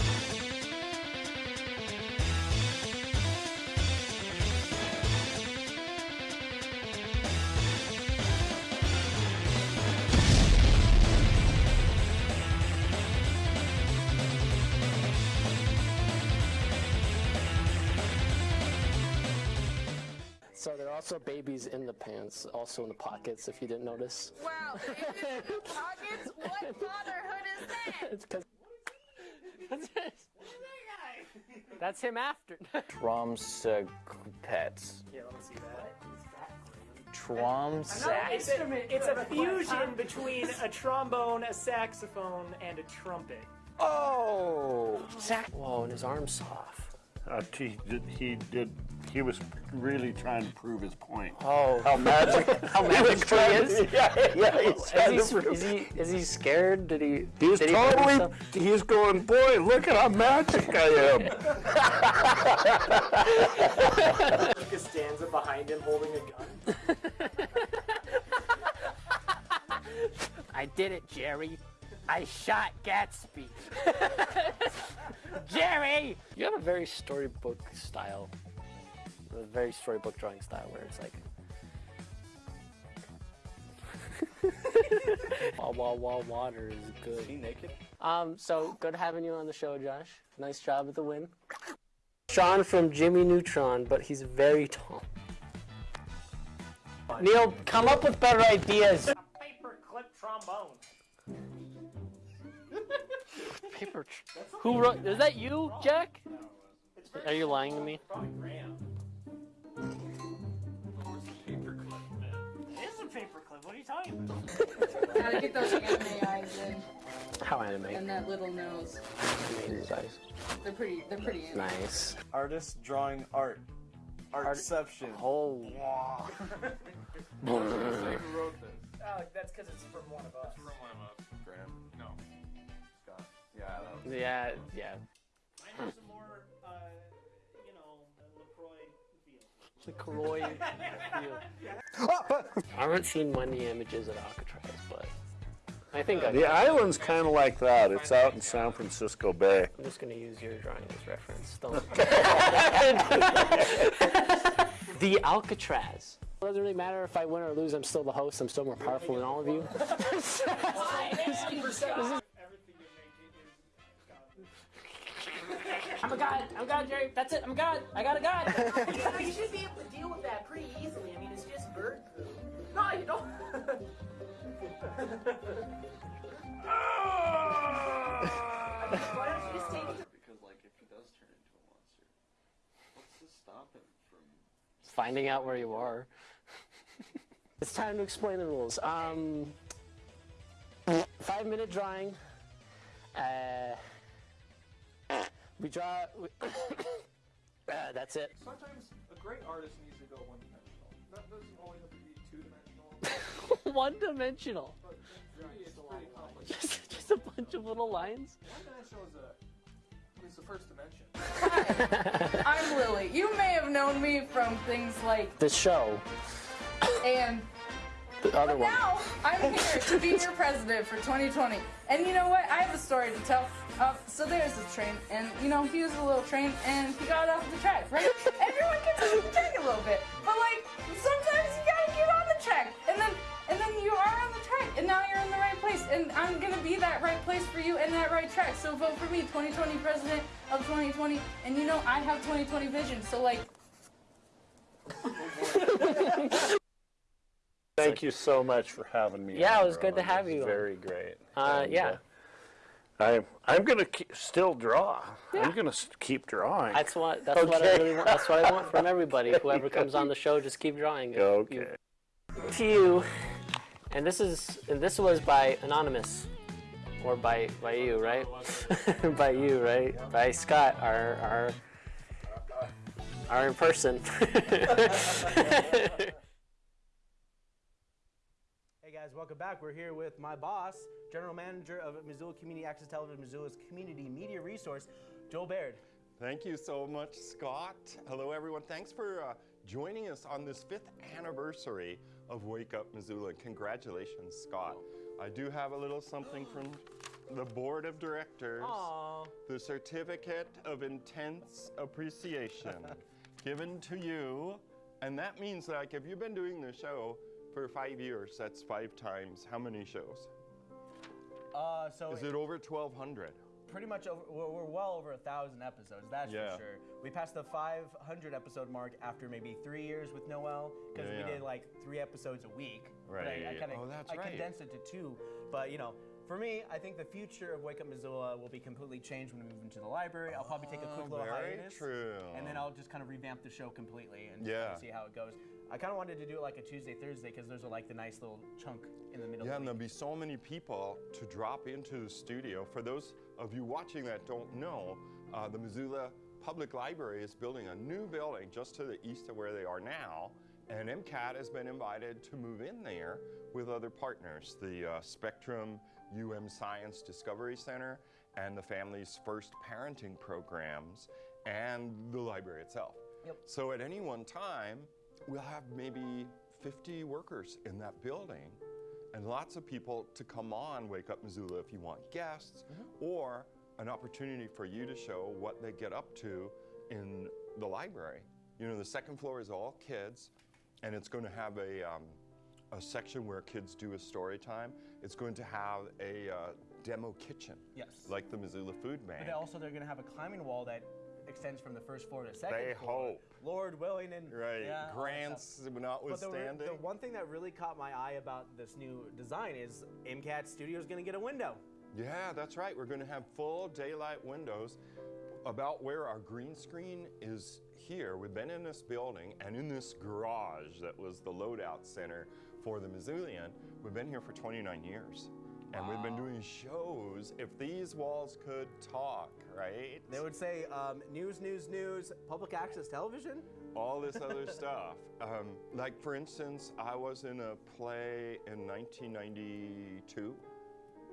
Also babies in the pants, also in the pockets, if you didn't notice. Wow. Pockets? What fatherhood is that? It's 'cause- [LAUGHS] That's him after. [LAUGHS] Tromsø pets. Yeah, let me see that. Tromsø. It's a, it's a fusion between a trombone, a saxophone, and a trumpet. Oh! Sac- Whoa, and his arm's soft. Uh, he, did, he did. He was really trying to prove his point. Oh, how magic! [LAUGHS] How magic he is? to- [LAUGHS] Yeah, yeah. Is he, is he is he scared? Did he? He's did totally. himself? He's going, boy, look at how magic I am. [LAUGHS] Luca Stanza behind him holding a gun. I did it, Jerry. I shot Gatsby. [LAUGHS] Jerry! You have a very storybook style. A very storybook drawing style where it's like. wah wah wah water is good. Is he naked? Um, so good having you on the show, Josh. Nice job with the win. Sheen from Jimmy Neutron, but he's very tall. Neil, come up with better ideas. Paper clip trombone. Paper. Tr- Who wrote? Is that you, Jack? Are you lying to me? Probably Graham. It is a paperclip. What are you talking about? Gotta get those anime eyes in. How anime? And that little nose. Amazing size. They're pretty, they're pretty anime. Nice. Artist drawing art. Artception. Oh. [LAUGHS] Who wrote this? Oh, that's because it's from one of us. It's From one of us. Graham? No. Scott. Yeah, I Yeah, yeah. I have some more, uh, you know, LaCroix feel. LaCroix. I haven't seen many images of Alcatraz, but I think I. The island's kind of like that. It's out in San Francisco Bay. I'm just gonna use your drawing as reference. Don't. [LAUGHS] the Alcatraz. It doesn't really matter if I win or lose. I'm still the host. I'm still more powerful than all of you. [LAUGHS] I'm a god. I'm a god, Jerry. That's it. I'm a god. I got a god. [LAUGHS] you should be able to deal with that pretty easily. I mean, it's just bird poop. No, you don't. [LAUGHS] Why don't you just take it? Because, like, if he does turn into a monster, what's to stop him from. Finding out where you are. [LAUGHS] it's time to explain the rules. Um, five minute drawing. Uh, we draw. We [COUGHS] uh, that's it. Sometimes a great artist needs to go one dimensional. That doesn't always have to be two dimensional. [LAUGHS] One dimensional. It's pretty complicated. [LAUGHS] Just, just a bunch of little lines. One dimensional is a. Is the first dimension. Hi, [LAUGHS] I'm Lily. You may have known me from things like The show. and [COUGHS] The other but one. now I'm here to be your president for 2020. And you know what? I have a story to tell. Uh, so there's this train, and you know he was a little train, and he got off the track, right? [LAUGHS] Everyone gets off the track a little bit, but like sometimes you gotta get on the track, and then and then you are on the track, and now you're in the right place, and I'm gonna be that right place for you and that right track. So vote for me, 2020 president of 2020, and you know I have 2020 vision, so like. [LAUGHS] Thank you so much for having me. Yeah, it was good to have you. Very great. Uh, And, yeah. I, I'm I'm going to still draw. I'm going to keep drawing. That's what. That's what I really want. That's what I want from [LAUGHS] everybody. Whoever comes on the show, just keep drawing. Okay. you- To you, and this is and this was by anonymous, or by by you, right? [LAUGHS] by you, right? By Scott, our our our in person. [LAUGHS] Guys, welcome back. We're here with my boss, General Manager of Missoula Community Access Television, Missoula's community media resource, Joel Baird. Thank you so much, Scott. Hello, everyone. Thanks for uh, joining us on this fifth anniversary of Wake Up Missoula. Congratulations, Scott. I do have a little something from the board of directors. Aw. The certificate of intense appreciation [LAUGHS] given to you. And that means, like, if you've been doing the show for five years, that's five times how many shows? Uh, so Is it over 1,200? pretty much over, we're, we're well over a thousand episodes. That's Yeah. for sure. We passed the 500 episode mark after maybe three years with Noel because Yeah, we yeah. did like three episodes a week. But I, I Right. kind of Oh, that's I right. condensed it to two. But you know, for me, I think the future of Wake Up Missoula will be completely changed when we move into the library. I'll probably take a quick Oh, little very hiatus, true. and then I'll just kind of revamp the show completely and Yeah. see how it goes. I kind of wanted to do it like a Tuesday, Thursday because there's a, like the nice little chunk in the middle. Yeah, and the there'll be so many people to drop into the studio. For those of you watching that don't know, uh, the Missoula Public Library is building a new building just to the east of where they are now, and MCAT has been invited to move in there with other partners, the uh, Spectrum UM Science Discovery Center and the Families First Parenting Programs and the library itself. Yep. So at any one time, we'll have maybe 50 workers in that building and lots of people to come on Wake Up Missoula if you want guests or an opportunity for you to show what they get up to in the library. You know, the second floor is all kids and it's going to have a, um, a section where kids do a story time. It's going to have a uh, demo kitchen. Yes. Like the Missoula Food Bank. But also they're gonna have a climbing wall that extends from the first floor to the second They floor. hope. Lord willing and Right. yeah, Grants. But the, the one thing that really caught my eye about this new design is MCAT Studio is gonna get a window. Yeah, that's right. We're going to have full daylight windows. About where our green screen is here, we've been in this building and in this garage that was the loadout center for the Missoulian. We've been here for 29 years. And we've been doing shows. If these walls could talk, right? They would say um, news, news, news, public access television. all this other [LAUGHS] stuff. Um, like, for instance, I was in a play in 1992.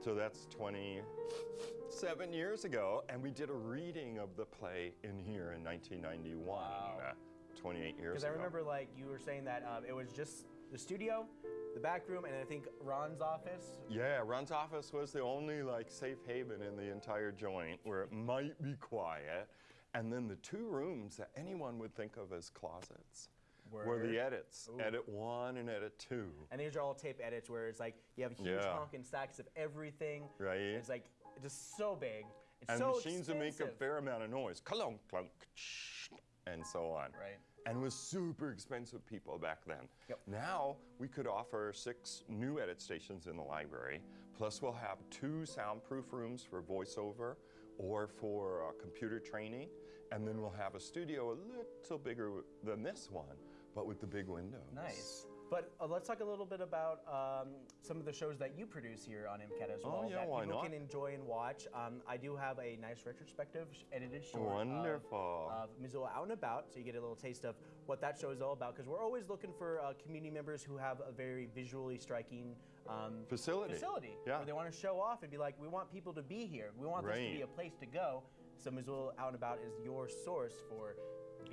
So that's 27 years ago. And we did a reading of the play in here in 1991. uh, 28 years ago. Because. I remember like you were saying that um, it was just the studio, the back room, and I think Ron's office. Yeah, Ron's office was the only like safe haven in the entire joint where it might be quiet. And then the two rooms that anyone would think of as closets were the edits. Ooh. Edit one and edit two. And these are all tape edits where it's like you have huge Yeah. honking stacks of everything. Right. It's like just so big. It's and so machines that make a fair amount of noise, clunk, clunk, shh, and so on. Right. And was super expensive people back then. Now we could offer six new edit stations in the library. Plus, we'll have two soundproof rooms for voiceover or for uh, computer training. And then we'll have a studio a little bigger than this one, but with the big windows. Nice. But uh, let's talk a little bit about um, some of the shows that you produce here on MCAT as Oh, well yeah, that why people not? can enjoy and watch. Um, I do have a nice retrospective edited short of- Wonderful. of, Missoula Out and About, so you get a little taste of what that show is all about. Because we're always looking for uh, community members who have a very visually striking um, Facility. Facility. Yeah. Where they want to show off and be like, we want people to be here. We want this to be a place to go. So Missoula Out and About is your source for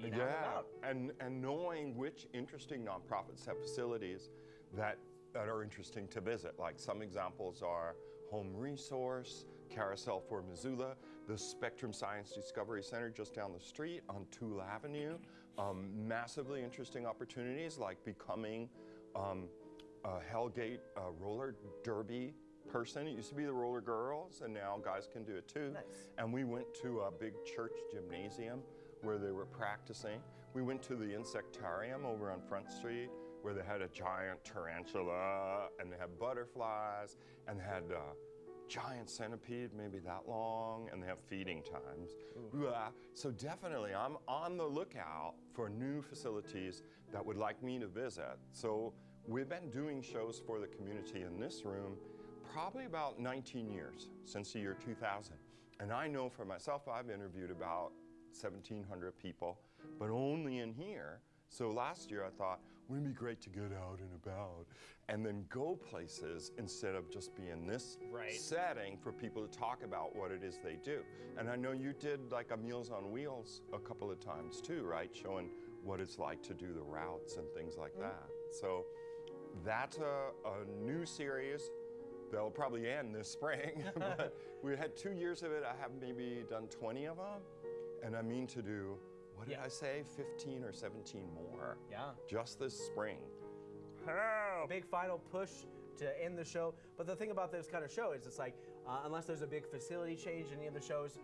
being out and yeah, about. and and knowing which interesting nonprofits have facilities that that are interesting to visit. Like some examples are Home Resource, Carousel for Missoula, the Spectrum Science Discovery Center just down the street on Toole Avenue. Um, massively interesting opportunities like becoming um, a Hellgate uh, roller derby person. It used to be the roller girls, and now guys can do it too. Nice. And we went to a big church gymnasium where they were practicing. We went to the insectarium over on Front Street where they had a giant tarantula and they had butterflies and they had uh, giant centipede, maybe that long, and they have feeding times. Yeah, So definitely, I'm on the lookout for new facilities that would like me to visit. So we've been doing shows for the community in this room probably about 19 years, since the year 2000. And I know for myself, I've interviewed about 1,700 people, but only in here. So last year I thought, wouldn't it be great to get out and about and then go places instead of just be in this Right. setting for people to talk about what it is they do. And I know you did like a Meals on Wheels a couple of times too, right? Showing what it's like to do the routes and things like mm-hmm. that. So that's a, a new series that'll probably end this spring. [LAUGHS] but we had two years of it. I have maybe done 20 of them. And I mean to do, what did I say, 15 or 17 more? Yeah. Just this spring. Big final push to end the show. But the thing about this kind of show is it's like, uh, unless there's a big facility change in any of the shows,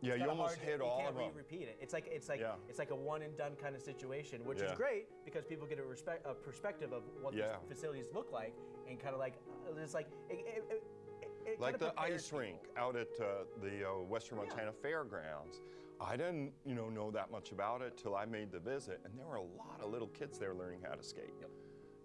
Yeah, you almost hard hit you all can't of them. repeat it. It's like it's like Yeah. it's like a one and done kind of situation, which is great because people get a respect a perspective of what Yeah. these facilities look like and kind of like uh, it's like it, it, it, like the ice rink out at uh, the uh, Western Montana Fairgrounds. I didn't, you know, know that much about it till I made the visit, and there were a lot of little kids there learning how to skate. Yep.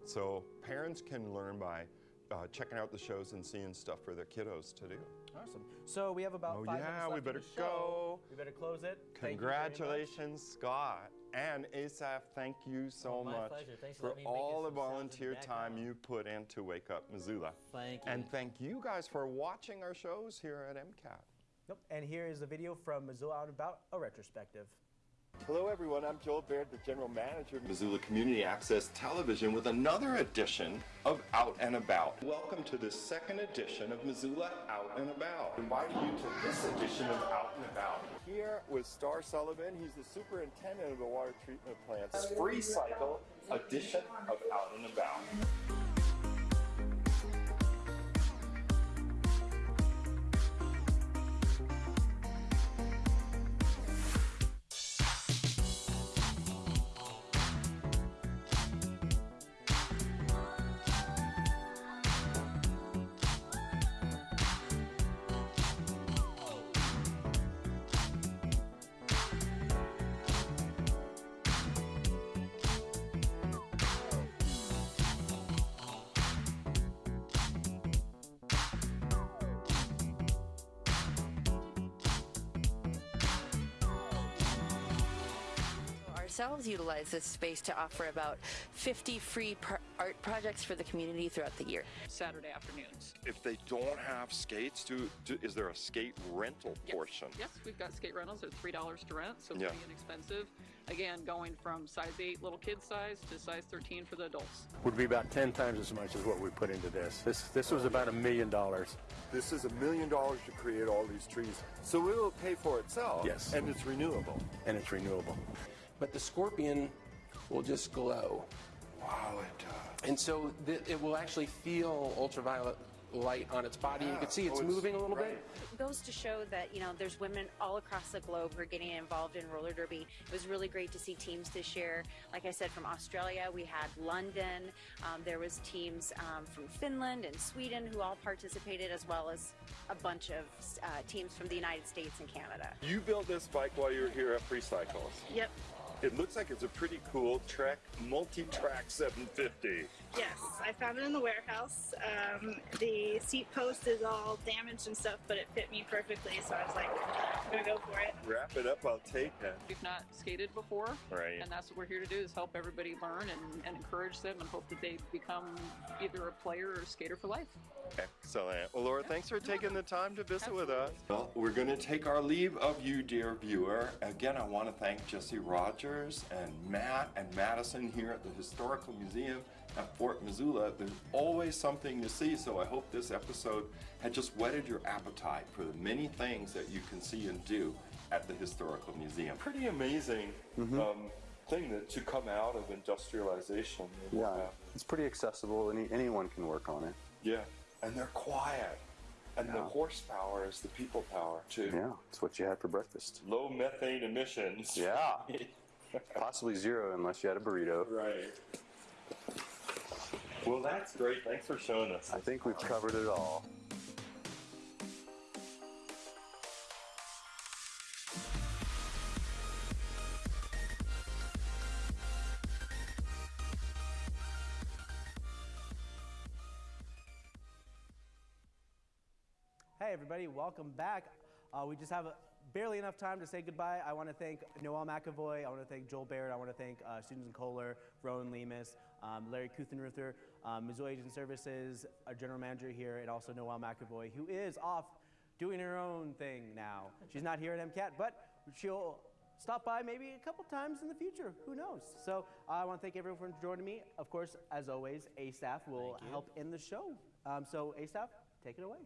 So parents can learn by uh, checking out the shows and seeing stuff for their kiddos to do. Awesome. So we have about Oh, five yeah, minutes we left in better go. We better close it. Thank you very much. Congratulations, Scott. And Asaph, thank you so Oh, much for for letting me make all the volunteer time you put in to Wake Up Missoula. Thank you. And thank you guys for watching our shows here at MCAT. And here is a video from Missoula Out and About, a retrospective. Hello, everyone. I'm Joel Baird, the General Manager of Missoula Community Access Television, with another edition of Out and About. Welcome to the second edition of Missoula Out and About. Inviting you to this edition of Out and About. Here with Star Sullivan, he's the superintendent of the water treatment plant. free cycle edition of Out and About. Ourselves utilize this space to offer about 50 free pro- art projects for the community throughout the year. Saturday afternoons. If they don't have skates, do, do is there a skate rental portion? Yes, we've got skate rentals. They're three dollars to rent, so it's Yeah. pretty inexpensive. Again, going from size eight little kid size to size 13 for the adults. Would be about 10 times as much as what we put into this. This this was about a million dollars. This is a million dollars to create all these trees. So it will pay for itself. Yes. And it's renewable. And it's renewable. But the scorpion will just glow. Wow, it does. And so th- it will actually feel ultraviolet light on its body. You can see it's Oh, it's- moving a little bit. It goes to show that you know there's women all across the globe who are getting involved in roller derby. It was really great to see teams this year. Like I said, from Australia, we had London. Um, there was teams um, from Finland and Sweden who all participated, as well as a bunch of uh, teams from the United States and Canada. You built this bike while you were here at Free Cycles. Yep. It looks like it's a pretty cool Trek multi-track 750. Yes, I found it in the warehouse. Um, the seat post is all damaged and stuff, but it fit me perfectly, so I was like, I'm gonna go for it. Wrap it up, I'll take it. We've not skated before, Right. and that's what we're here to do is help everybody learn and, and encourage them and hope that they become either a player or a skater for life. Excellent. Well, Laura, thanks for taking the time to visit with us. Well, we're going to take our leave of you, dear viewer. Again, I want to thank Jesse Rogers and Matt and Madison here at the Historical Museum at Fort Missoula. There's always something to see, so I hope this episode had just whetted your appetite for the many things that you can see and do at the Historical Museum. Pretty amazing um, thing that to come out of industrialization. Yeah, it's pretty accessible. Any, anyone can work on it. Yeah, and they're quiet. And the horsepower is the people power too. Yeah, it's what you had for breakfast. Low methane emissions. Yeah. [LAUGHS] Possibly zero unless you had a burrito. Right. Well, that's great. Thanks for showing us. I think we've covered it all. Hey, everybody, welcome back. Uh, we just have a, barely enough time to say goodbye. I want to thank Noel McAvoy. I want to thank Joel Baird. I want to thank uh, Susan Kohler, Rowan Lemus, um, Larry Kuthenruther, um, Missoula Aging Services, our general manager here, and also Noel McAvoy, who is off doing her own thing now. She's not here at MCAT, but she'll stop by maybe a couple times in the future. Who knows? So uh, I want to thank everyone for joining me. Of course, as always, Asaph will help end the show. Um, so Asaph, take it away.